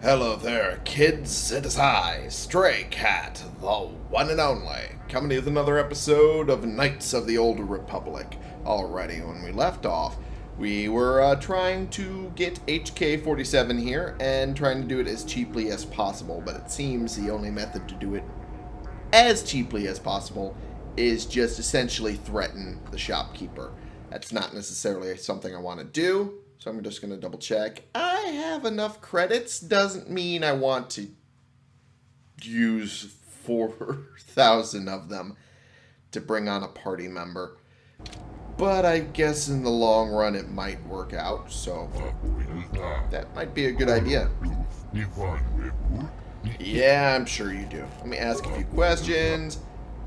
Hello there, kids. It is I, Stray Cat, the one and only, coming with another episode of Knights of the Old Republic. Alrighty, when we left off, we were uh, trying to get HK-47 here and trying to do it as cheaply as possible, but it seems the only method to do it as cheaply as possible is just essentially threaten the shopkeeper. That's not necessarily something I want to do, so I'm just going to double check. I have enough credits doesn't mean I want to use 4,000 of them to bring on a party member. But I guess in the long run it might work out, so that might be a good idea. Yeah, I'm sure you do. Let me ask a few questions.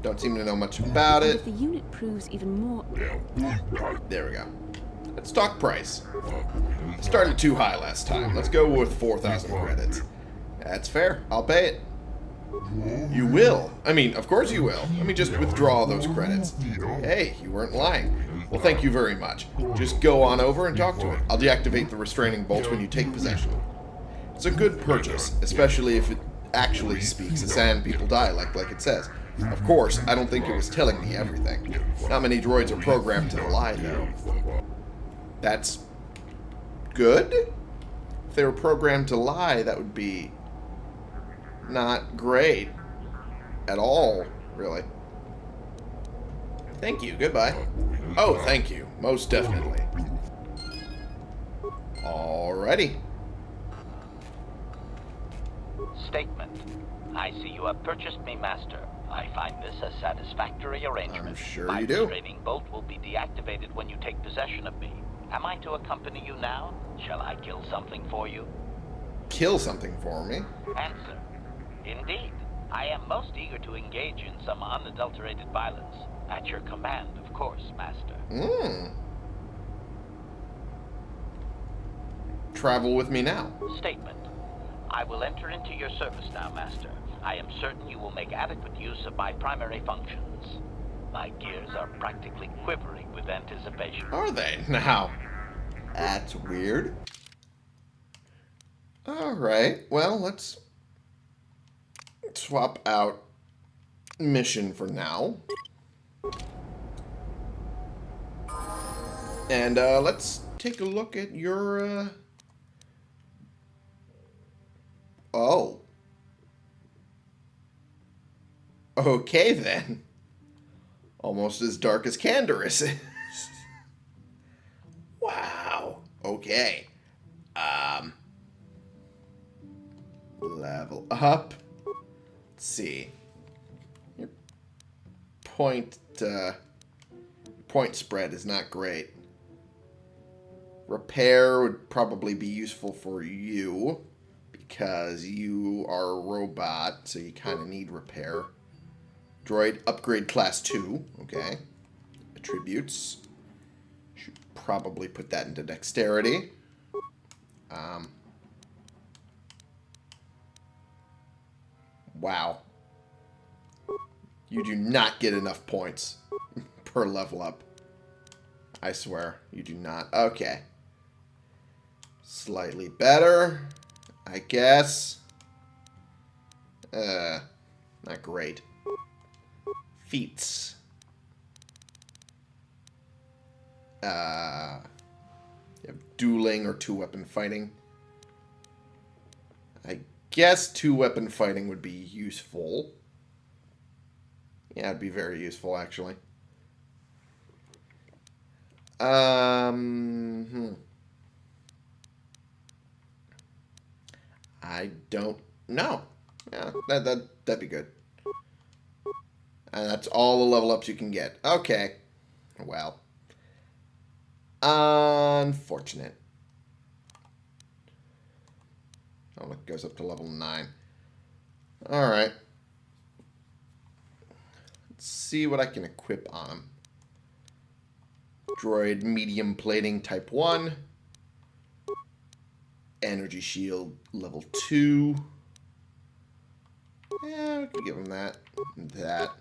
Don't seem to know much about it. If the unit proves even more... There we go. Let's talk price. Started too high last time. Let's go with 4,000 credits. That's fair. I'll pay it. You will. I mean, of course you will. Let me just withdraw those credits. Hey, you weren't lying. Well, thank you very much. Just go on over and talk to it. I'll deactivate the restraining bolts when you take possession. It's a good purchase, especially if it actually speaks sand people die, like, like it says. Of course, I don't think it was telling me everything. Not many droids are programmed to lie, though. That's good? If they were programmed to lie, that would be not great at all, really. Thank you. Goodbye. Oh, thank you. Most definitely. Alrighty. Statement. I see you have purchased me, Master. I find this a satisfactory arrangement. I'm sure My you do. restraining bolt will be deactivated when you take possession of me. Am I to accompany you now? Shall I kill something for you? Kill something for me. Answer. Indeed. I am most eager to engage in some unadulterated violence. At your command, of course, Master. Hmm. Travel with me now. Statement. I will enter into your service now, Master. I am certain you will make adequate use of my primary functions. My gears are practically quivering with anticipation. Are they? Now, that's weird. Alright, well, let's swap out mission for now. And uh, let's take a look at your... Uh... Oh. Okay, then. Almost as dark as Canderous is. wow. Okay. Um. Level up. Let's see. Your point, uh, point spread is not great. Repair would probably be useful for you because you are a robot, so you kind of need repair. Droid upgrade class 2. Okay. Attributes. Should probably put that into dexterity. Um. Wow. You do not get enough points per level up. I swear, you do not. Okay. Slightly better, I guess. Uh, not great feats. Uh, dueling or two-weapon fighting. I guess two-weapon fighting would be useful. Yeah, it'd be very useful, actually. Um, hmm. I don't know. Yeah, that, that, that'd be good. And that's all the level ups you can get. Okay. Well. Unfortunate. Oh, it goes up to level 9. Alright. Let's see what I can equip on him. Droid medium plating type 1. Energy shield level 2. Yeah, we can give him that. That.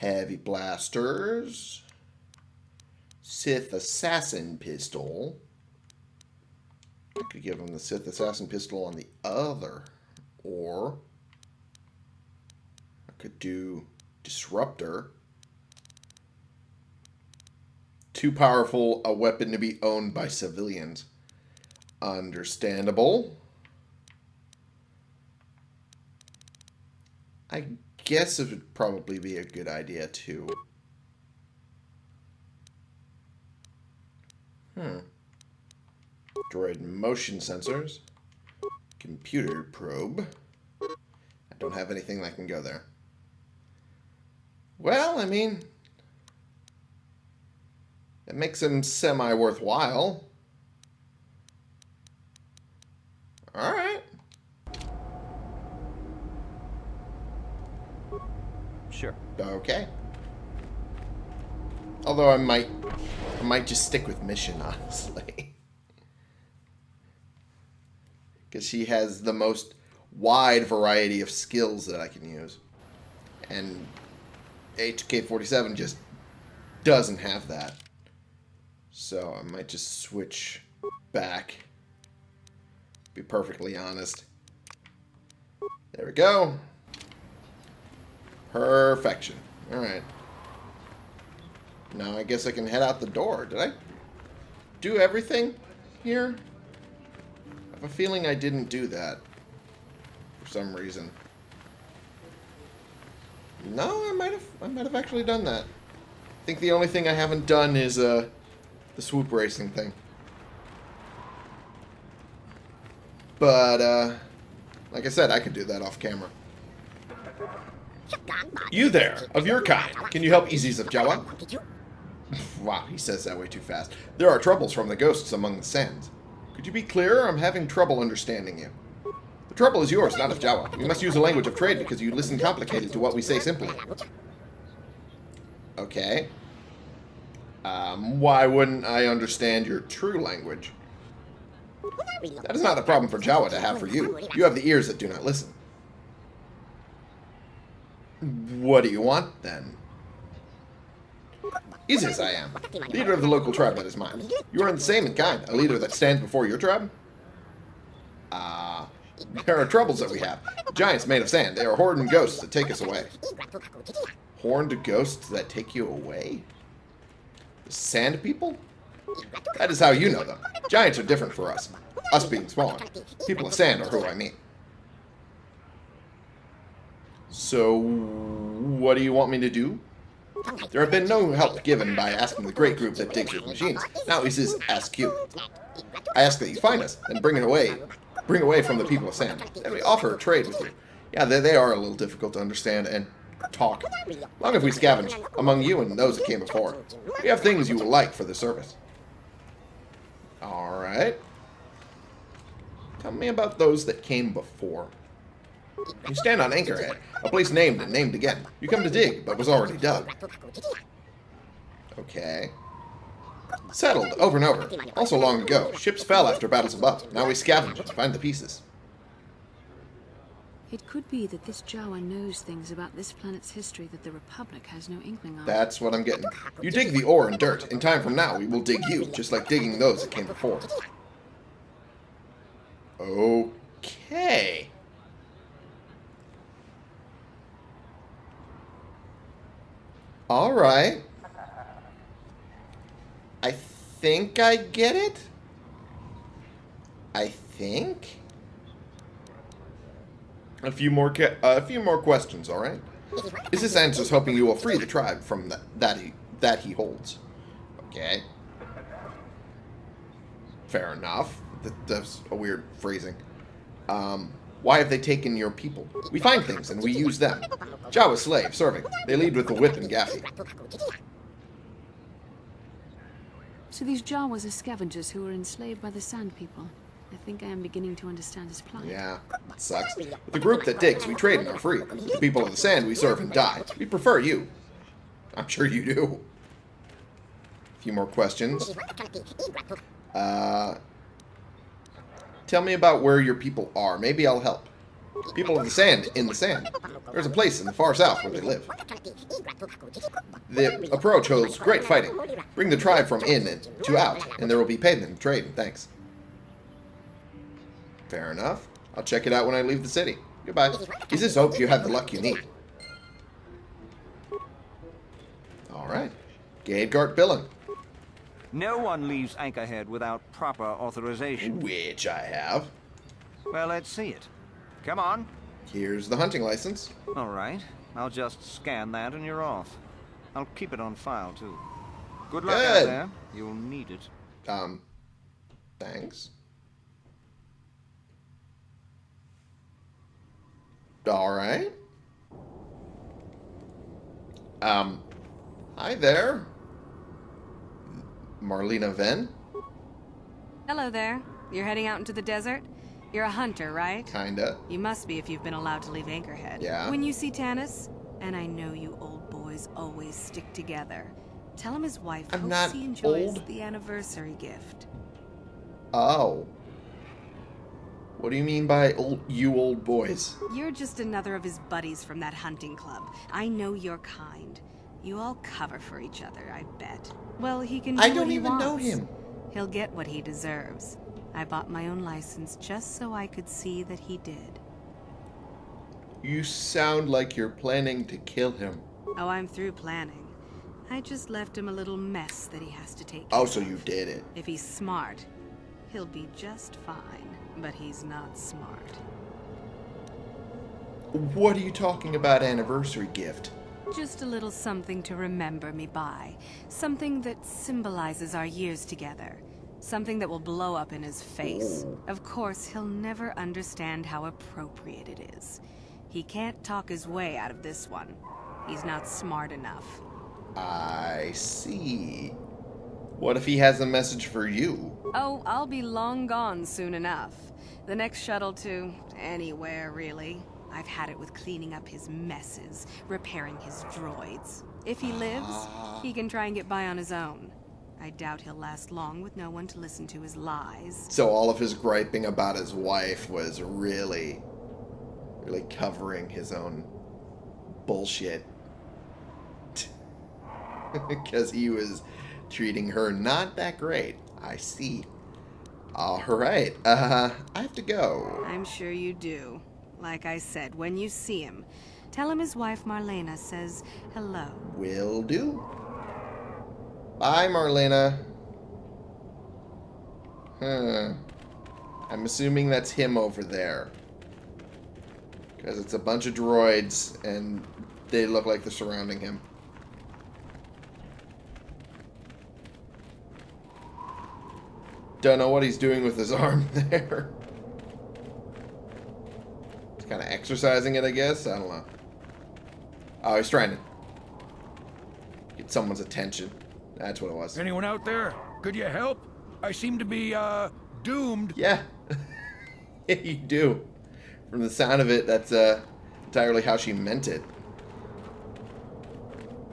Heavy blasters. Sith assassin pistol. I could give him the Sith Assassin pistol on the other. Or I could do Disruptor. Too powerful a weapon to be owned by civilians. Understandable. I guess it would probably be a good idea to... Hmm. Droid motion sensors. Computer probe. I don't have anything that can go there. Well, I mean... It makes him semi-worthwhile. Alright. Sure. Okay. Although I might, I might just stick with mission, honestly. Because she has the most wide variety of skills that I can use. And HK-47 just doesn't have that. So I might just switch back. Be perfectly honest. There we go. Perfection. Alright. Now I guess I can head out the door. Did I do everything here? I have a feeling I didn't do that. For some reason. No, I might have I might have actually done that. I think the only thing I haven't done is uh the swoop racing thing. But uh like I said, I could do that off camera. You there, of your kind. Can you help Iziz of Jawa? wow, he says that way too fast. There are troubles from the ghosts among the sands. Could you be clearer? I'm having trouble understanding you. The trouble is yours, not of Jawa. We must use a language of trade because you listen complicated to what we say simply. Okay. Um, why wouldn't I understand your true language? That is not a problem for Jawa to have for you. You have the ears that do not listen. What do you want, then? Iziz I am, leader of the local tribe that is mine. You are the same in kind, a leader that stands before your tribe? Ah, uh, there are troubles that we have. Giants made of sand, they are horned ghosts that take us away. Horned ghosts that take you away? The sand people? That is how you know them. Giants are different for us. Us being smaller. People of sand are who I mean. So, what do you want me to do? There have been no help given by asking the great group that digs your machines. Now he says, ask you. I ask that you find us, and bring it away. Bring away from the people of sand. And we offer a trade with you. Yeah, they, they are a little difficult to understand and talk. Long if we scavenge among you and those that came before. We have things you will like for the service. Alright. Tell me about those that came before. You stand on Anchorhead, a place named and named again. You come to dig, but was already dug. Okay. Settled, over and over. Also long ago, ships fell after battles above. Now we scavenge and find the pieces. It could be that this Jawa knows things about this planet's history that the Republic has no inkling of. That's what I'm getting. You dig the ore and dirt. In time from now, we will dig you, just like digging those that came before. Okay. Alright. I think I get it. I think. A few more uh, a few more questions, all right? Iziz answers hoping you will free the tribe from that that he that he holds? Okay. Fair enough. That, that's a weird phrasing. Um, why have they taken your people? We find things and we use them. Jawa slave, serving. They lead with the whip and gaffi. So these Jawas are scavengers who were enslaved by the Sand People. I think I am beginning to understand his plight. Yeah, it sucks. With the group that digs, we trade and are free. The people of the sand, we serve and die. We prefer you. I'm sure you do. A few more questions. Uh, tell me about where your people are. Maybe I'll help. People of the sand, in the sand. There's a place in the far south where they live. The approach holds great fighting. Bring the tribe from in and to out, and there will be payment and trade thanks. Fair enough. I'll check it out when I leave the city. Goodbye. Iziz hope you have the luck you need. Alright. Gadegart Billen. No one leaves Anchorhead without proper authorization. Which I have. Well, let's see it. Come on. Here's the hunting license. All right. I'll just scan that and you're off. I'll keep it on file, too. Good luck out there. You'll need it. Um, thanks. Alright. Um, hi there. Marlena Venn? Hello there. You're heading out into the desert? You're a hunter, right? Kinda. You must be if you've been allowed to leave Anchorhead. Yeah. When you see Tanis, and I know you old boys always stick together, tell him his wife I'm hopes not he enjoys old. the anniversary gift. Oh. What do you mean by old, you old boys? You're just another of his buddies from that hunting club. I know your kind. You all cover for each other, I bet. Well, he can do I don't even know him. He'll get what he deserves. I bought my own license just so I could see that he did. You sound like you're planning to kill him. Oh, I'm through planning. I just left him a little mess that he has to take Oh, so you did it. If he's smart, he'll be just fine. But he's not smart. What are you talking about anniversary gift? Just a little something to remember me by. Something that symbolizes our years together. Something that will blow up in his face. Mm. Of course, he'll never understand how appropriate it is. He can't talk his way out of this one. He's not smart enough. I see. What if he has a message for you? Oh, I'll be long gone soon enough. The next shuttle to anywhere, really. I've had it with cleaning up his messes, repairing his droids. If he lives, he can try and get by on his own. I doubt he'll last long with no one to listen to his lies. So all of his griping about his wife was really, really covering his own bullshit. Because he was treating her not that great. I see. Alright, uh, I have to go. I'm sure you do. Like I said, when you see him, tell him his wife Marlena says hello. Will do. Bye, Marlena. Huh. I'm assuming that's him over there. Because it's a bunch of droids, and they look like they're surrounding him. Don't know what he's doing with his arm there. Kind of exercising it, I guess. I don't know. Oh, he's trying to get someone's attention. That's what it was. Anyone out there? Could you help? I seem to be, uh, doomed. Yeah. yeah, you do. From the sound of it, that's uh, entirely how she meant it.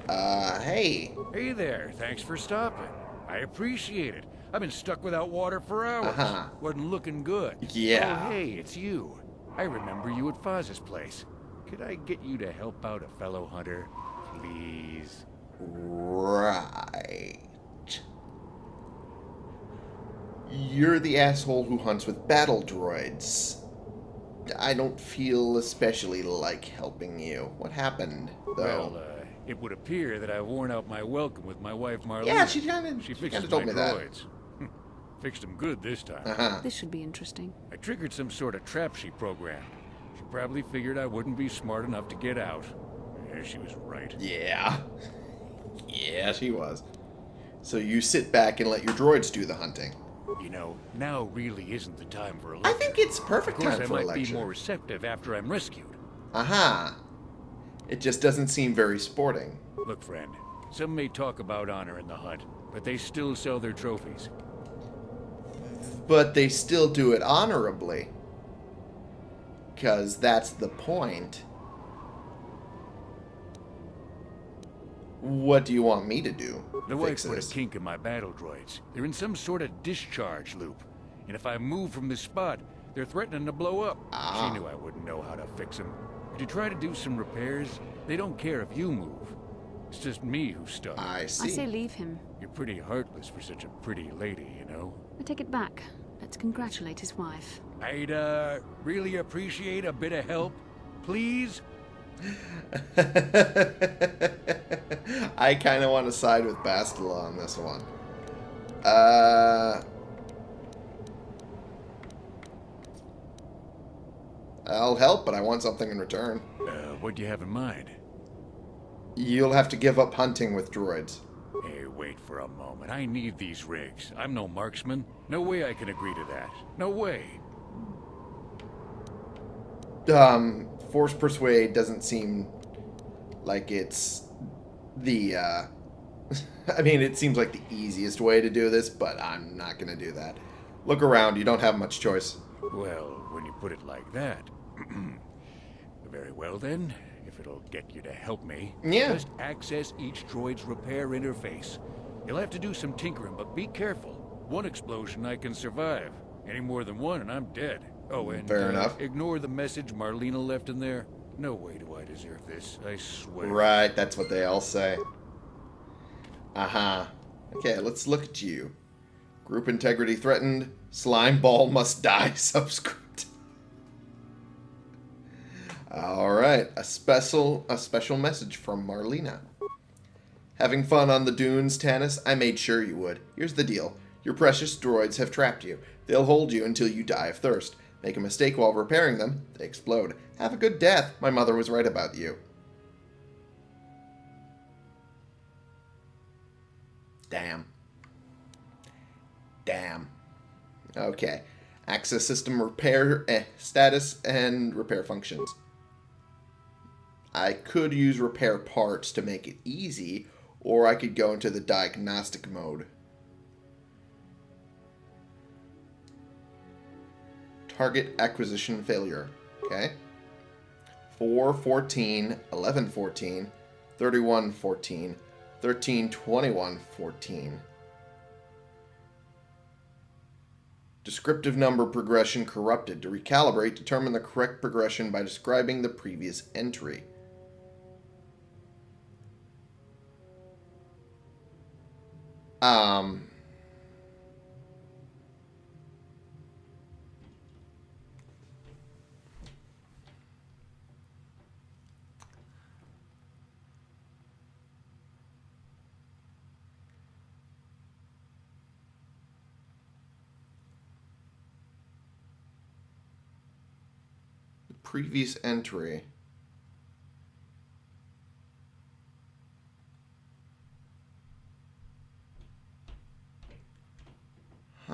Uh, hey. Hey there, thanks for stopping. I appreciate it. I've been stuck without water for hours. Uh-huh. Wasn't looking good. Yeah. Oh, hey, it's you. I remember you at Foz's place. Could I get you to help out a fellow hunter? Please. Right. You're the asshole who hunts with battle droids. I don't feel especially like helping you. What happened, though? Well, uh, it would appear that I've worn out my welcome with my wife Marlena. Yeah, she kinda- She she fixes told my me that. droids. Fixed them good this time. uh-huh. This should be interesting. I triggered some sort of trap she programmed. She probably figured I wouldn't be smart enough to get out. Yeah, she was right. Yeah. Yeah, she was. So you sit back and let your droids do the hunting. You know, now really isn't the time for a I lecture. think it's Of perfect time for a lecture. I might be more receptive after I'm rescued. Aha. It just doesn't seem very sporting. Look, friend, some may talk about honor in the hunt, but they still sell their trophies. But they still do it honorably. Because that's the point. What do you want me to do? The Fix wife put this? a kink in my battle droids. They're in some sort of discharge loop. And if I move from this spot, they're threatening to blow up. Ah. She knew I wouldn't know how to fix them. Could you try to do some repairs? They don't care if you move. It's just me who's stuck. I see. I say leave him. You're pretty heartless for such a pretty lady, you know? I take it back. Let's congratulate his wife. I'd, uh, really appreciate a bit of help. Please? I kind of want to side with Bastila on this one. Uh, I'll help, but I want something in return. Uh, what do you have in mind? You'll have to give up hunting with droids. Hey, wait for a moment. I need these rigs. I'm no marksman. No way I can agree to that. No way. Um, Force Persuade doesn't seem like it's the, uh... I mean, it seems like the easiest way to do this, but I'm not going to do that. Look around. You don't have much choice. Well, when you put it like that. Very well then. If it'll get you to help me, Yeah. just access each droid's repair interface. You'll have to do some tinkering, but be careful. One explosion I can survive. Any more than one and I'm dead. Oh, and Fair uh, enough. ignore the message Marlena left in there. No way do I deserve this, I swear. Right, that's what they all say. Uh-huh. Okay, let's look at you. Group integrity threatened. Slime ball must die. Subscript. All right, a special a special message from Marlena. Having fun on the dunes, Tanis? I made sure you would. Here's the deal. Your precious droids have trapped you. They'll hold you until you die of thirst. Make a mistake while repairing them, they explode. Have a good death. My mother was right about you. Damn. Damn. Okay. Access system repair eh, status and repair functions. I could use repair parts to make it easy, or I could go into the diagnostic mode. Target acquisition failure. Okay. 4, 14, 11, 14, 31, 14, 13, 21, 14. Descriptive number progression corrupted. To recalibrate, determine the correct progression by describing the previous entry. Um. The previous entry.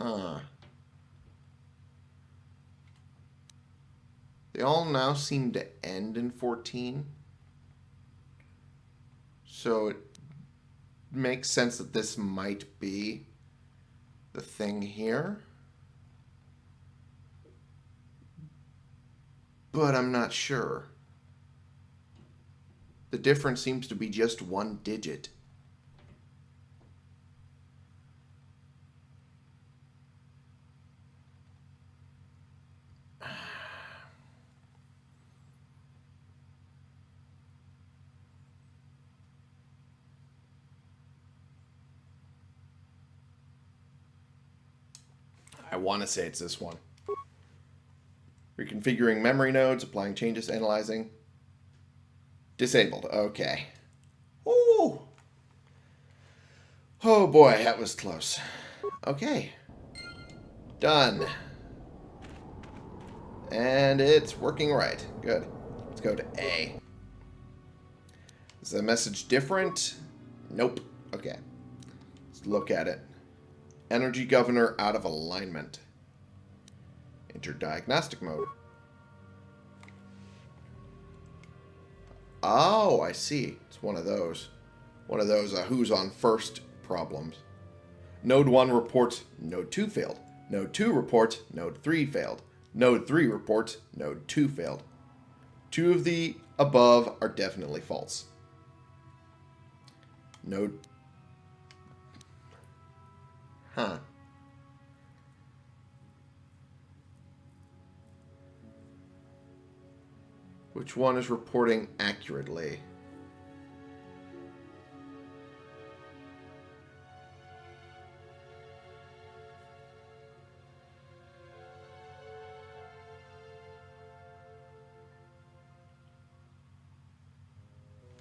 Huh. They all now seem to end in 14. So it makes sense that this might be the thing here. But I'm not sure. The difference seems to be just one digit. Want to say it's this one. Reconfiguring memory nodes, applying changes, analyzing. Disabled. Okay. Ooh. Oh boy, that was close. Okay. Done. And it's working right. Good. Let's go to A. Is the message different? Nope. Okay. Let's look at it. Energy governor out of alignment. Enter diagnostic mode. Oh, I see. It's one of those. One of those uh, who's on first problems. Node 1 reports Node 2 failed. Node 2 reports Node 3 failed. Node 3 reports Node 2 failed. Two of the above are definitely false. Node... Huh. Which one is reporting accurately?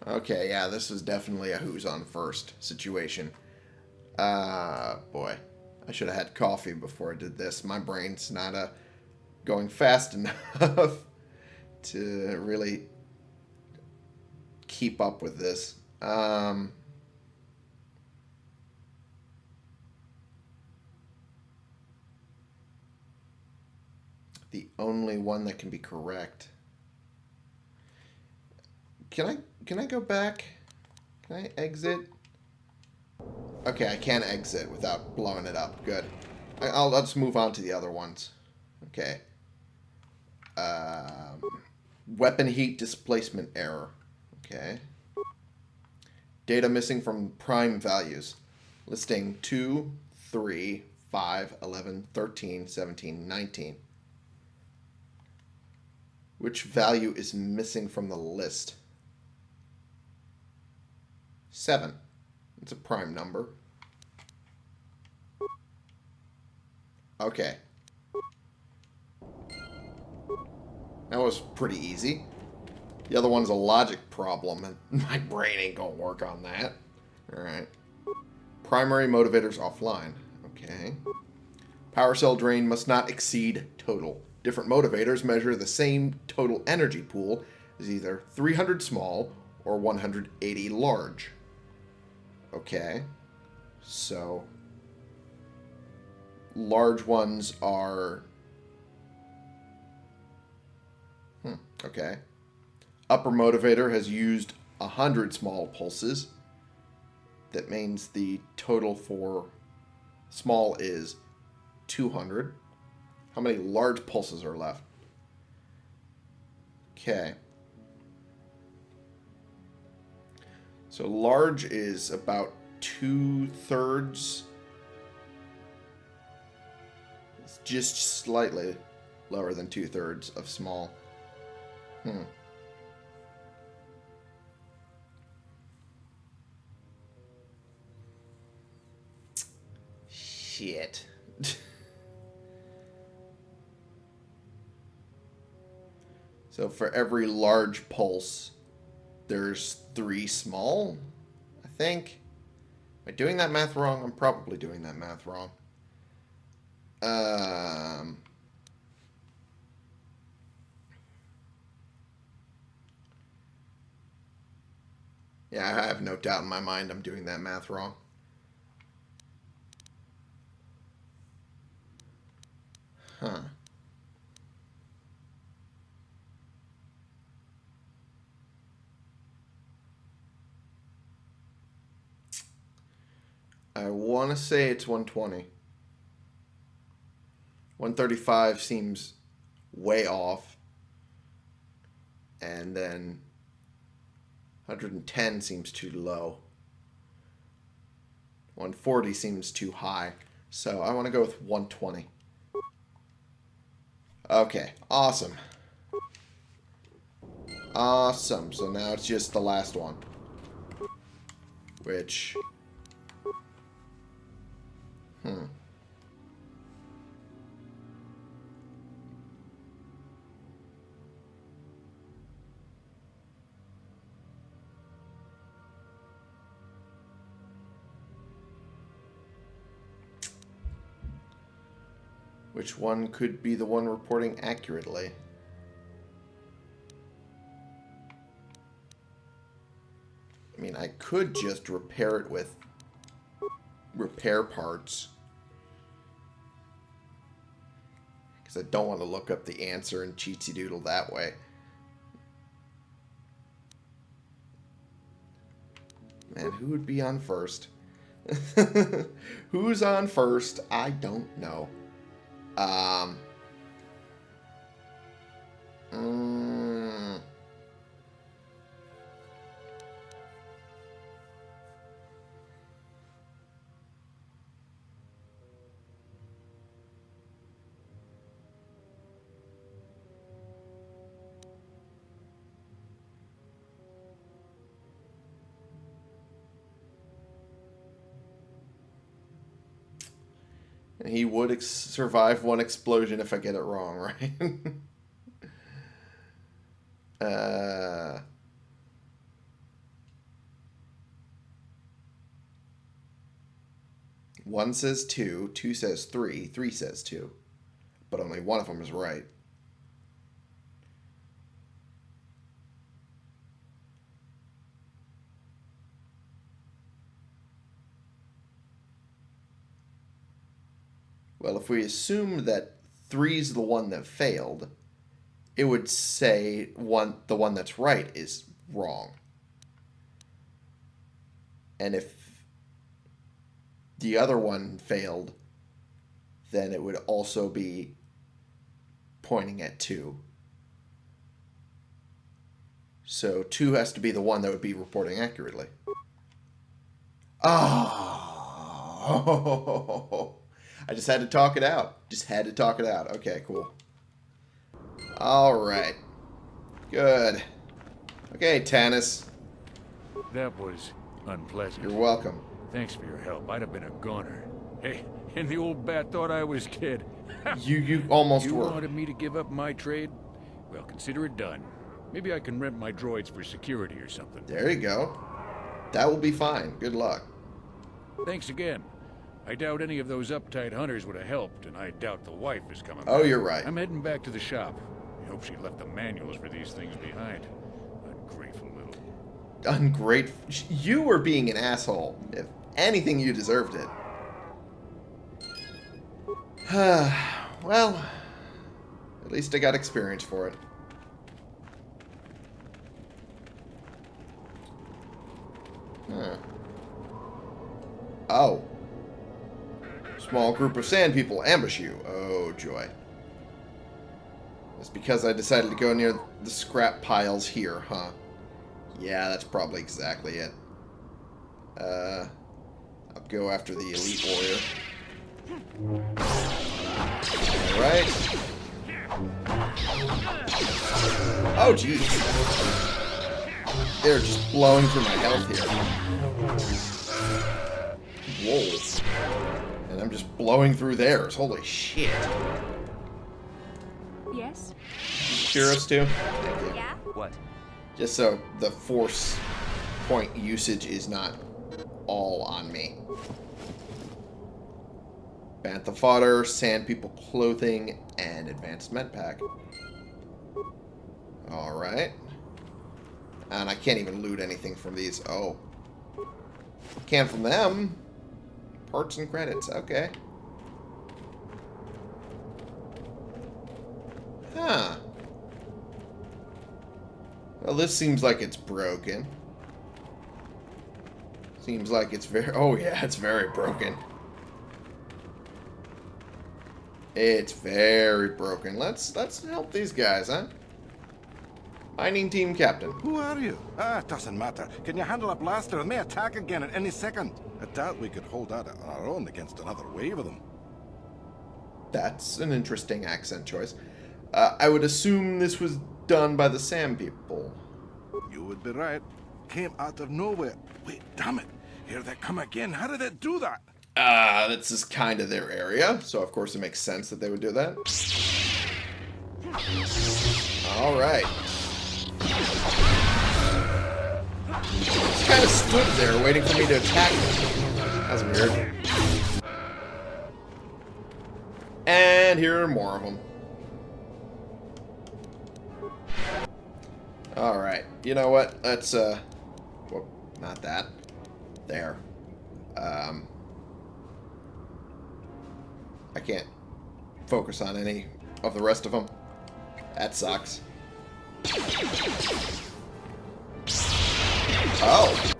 Okay, yeah, this is definitely a who's on first situation. Uh, boy. I should have had coffee before I did this. My brain's not uh, going fast enough to really keep up with this. Um, the only one that can be correct. Can I can I go back? Can I exit? Okay, I can't exit without blowing it up. Good. I, will let's move on to the other ones. Okay. Um, weapon heat displacement error. Okay. Data missing from prime values. Listing 2, 3, 5, 11, 13, 17, 19. Which value is missing from the list? 7. It's a prime number. Okay. That was pretty easy. The other one's a logic problem, and my brain ain't gonna work on that. Alright. Primary motivators offline. Okay. Power cell drain must not exceed total. Different motivators measure the same total energy pool as either 300 small or 180 large. Okay. So, large ones are... Hmm, okay. Upper motivator has used 100 small pulses. That means the total for small is 200. How many large pulses are left? Okay. So large is about two-thirds. It's just slightly lower than two-thirds of small. Hmm. Shit. so for every large pulse, there's three small, I think. Am I doing that math wrong? I'm probably doing that math wrong. Um... Yeah, I have no doubt in my mind I'm doing that math wrong. Huh. I want to say it's 120. 135 seems way off. And then 110 seems too low. 140 seems too high. So I want to go with 120. Okay, awesome. Awesome. So now it's just the last one. Which Hmm. Which one could be the one reporting accurately? I mean, I could just repair it with repair parts. Because I don't want to look up the answer in Cheatsy Doodle that way. Man, who would be on first? Who's on first? I don't know. Um... Mm, And he would ex- survive one explosion if I get it wrong, right? uh... One says two, two says three, three says two. But only one of them is right. Well, if we assume that three's the one that failed, it would say one the one that's right is wrong. And if the other one failed, then it would also be pointing at two. So two has to be the one that would be reporting accurately. Oh, I just had to talk it out. Just had to talk it out. Okay, cool. All right. Good. Okay, Tanis. That was unpleasant. You're welcome. Thanks for your help. I'd have been a goner. Hey, and the old bat thought I was dead. You you almost you were. wanted me to give up my trade? Well, consider it done. Maybe I can rent my droids for security or something. There you go. That will be fine. Good luck. Thanks again. I doubt any of those uptight hunters would have helped, and I doubt the wife is coming Oh, back. you're right. I'm heading back to the shop. I hope she left the manuals for these things behind. Ungrateful little... Ungrateful. You were being an asshole. If anything, you deserved it. well, at least I got experience for it. Huh. Oh. Small group of sand people ambush you. Oh, joy. It's because I decided to go near the scrap piles here, huh? Yeah, that's probably exactly it. Uh, I'll go after the elite warrior. Alright. Oh, jeez. They're just blowing through my health here. Whoa. And I'm just blowing through theirs. Holy shit. Yes? Cure us too? Thank you. Yeah? What? Just so the force point usage is not all on me. Bantha fodder, sand people clothing, and advanced med pack. Alright. And I can't even loot anything from these. Oh. Can from them. Parts and credits. Okay. Huh. Well, this seems like it's broken. Seems like it's very... Oh, yeah, it's very broken. It's very broken. Let's let's help these guys, huh? Mining team captain. Who are you? Ah, it doesn't matter. Can you handle a blaster and may attack again at any second? I doubt we could hold out on our own against another wave of them. That's an interesting accent choice. Uh, I would assume this was done by the Sand people. You would be right. Came out of nowhere. Wait, damn it. Here they come again. How did it do that? Uh, this is kind of their area, so of course it makes sense that they would do that. Alright. Just kind of stood there waiting for me to attack him. That's weird. And here are more of them. Alright, you know what? Let's, uh... Whoop, not that. There. Um... I can't focus on any of the rest of them. That sucks. Oh.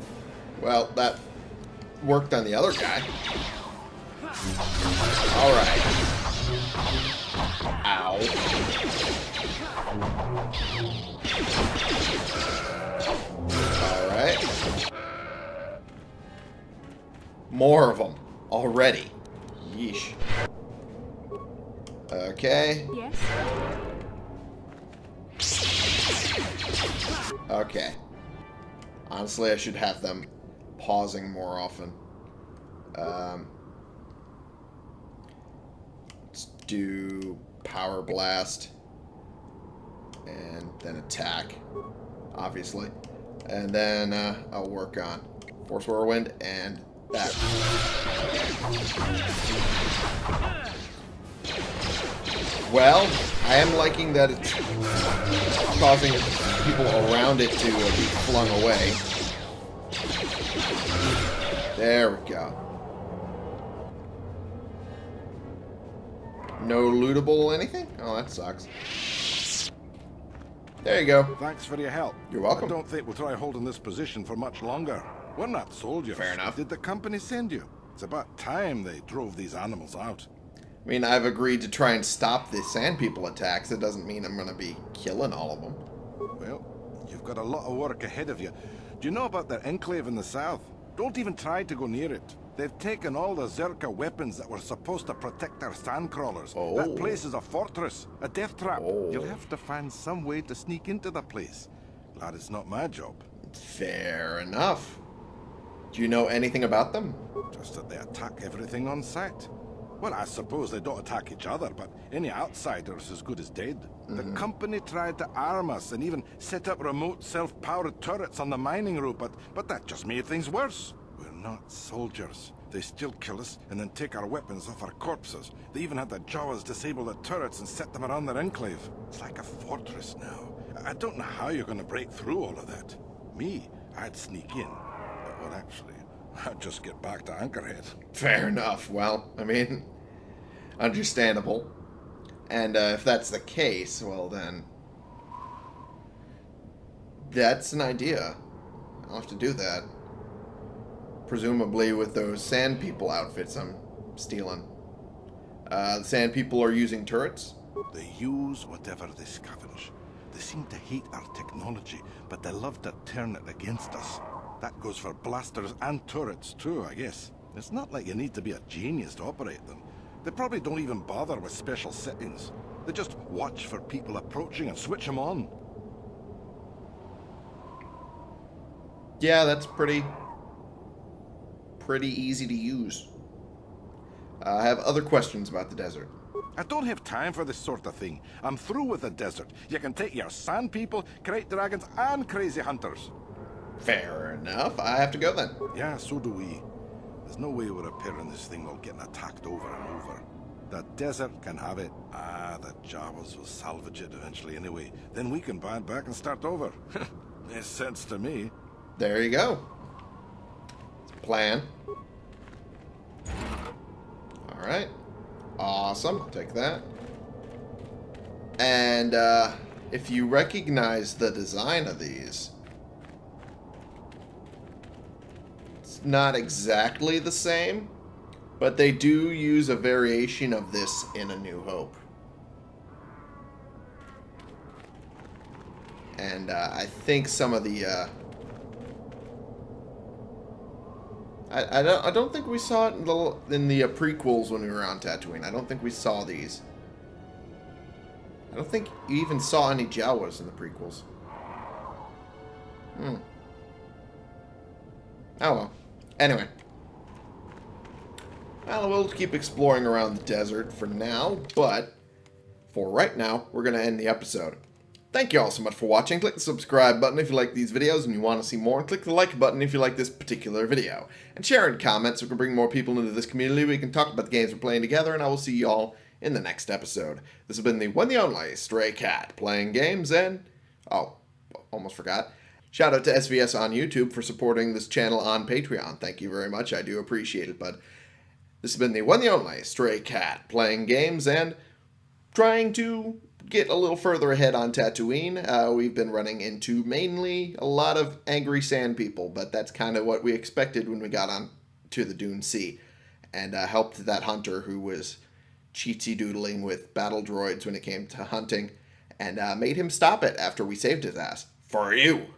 Well, that worked on the other guy. Alright. Ow. Alright. More of them. Already. Yeesh. Okay. Yes? Okay. Honestly, I should have them pausing more often. Um, let's do Power Blast. And then attack, obviously. And then uh, I'll work on Force Whirlwind and That. Well, I am liking that it's causing people around it to uh, be flung away. There we go. No lootable anything? Oh, that sucks. There you go. Thanks for your help. You're welcome. I don't think we'll try holding this position for much longer. We're not soldiers. Fair enough. Did the company send you? It's about time they drove these animals out. I mean, I've agreed to try and stop the Sand People attacks. It doesn't mean I'm going to be killing all of them. Well, you've got a lot of work ahead of you. Do you know about their enclave in the south? Don't even try to go near it. They've taken all the Czerka weapons that were supposed to protect their sandcrawlers. Oh. That place is a fortress, a death trap. Oh. You'll have to find some way to sneak into the place. Glad it's not my job. Fair enough. Do you know anything about them? Just that they attack everything on sight. Well, I suppose they don't attack each other, but any outsider's as good as dead. The mm-hmm. company tried to arm us and even set up remote self-powered turrets on the mining route, but, but that just made things worse. We're not soldiers. They still kill us and then take our weapons off our corpses. They even had the Jawas disable the turrets and set them around their enclave. It's like a fortress now. I- don't know how you're going to break through all of that. Me, I'd sneak in. But, well, actually, I'd just get back to Anchorhead. Fair enough. Well, I mean, understandable. And uh, if that's the case, well then, that's an idea. I'll have to do that. Presumably with those Sand People outfits I'm stealing. Uh, the Sand People are using turrets. They use whatever they scavenge. They seem to hate our technology, but they love to turn it against us. That goes for blasters and turrets too, I guess. It's not like you need to be a genius to operate them. They probably don't even bother with special settings. They just watch for people approaching and switch them on. Yeah, that's pretty, pretty easy to use. Uh, I have other questions about the desert. I don't have time for this sort of thing. I'm through with the desert. You can take your sand people, krayt dragons, and crazy hunters. Fair enough. I have to go then. Yeah, so do we. There's no way we're repairing this thing while getting attacked over and over. The desert can have it. Ah, the Jawas will salvage it eventually anyway. Then we can buy it back and start over. Makes sense to me. There you go. Plan. Alright. Awesome. I'll take that. And uh, if you recognize the design of these, not exactly the same, but they do use a variation of this in A New Hope. And uh, I think some of the uh, I, I don't I don't think we saw it in the in the uh, prequels when we were on Tatooine. I don't think we saw these. I don't think you even saw any Jawas in the prequels. Hmm. Oh well. Anyway. Well, we'll keep exploring around the desert for now, but for right now, we're going to end the episode. Thank you all so much for watching. Click the subscribe button if you like these videos and you want to see more. And click the like button if you like this particular video. And share in comments so we can bring more people into this community. We can talk about the games we're playing together. And I will see you all in the next episode. This has been the one the only Stray Cat playing games and... Oh, almost forgot. Shout out to SVS on YouTube for supporting this channel on Patreon. Thank you very much. I do appreciate it. But this has been the one the only Stray Cat playing games and trying to get a little further ahead on Tatooine. Uh, we've been running into mainly a lot of angry sand people, but that's kind of what we expected when we got on to the Dune Sea and uh, helped that hunter who was cheatsy doodling with battle droids when it came to hunting and uh, made him stop it after we saved his ass. For you!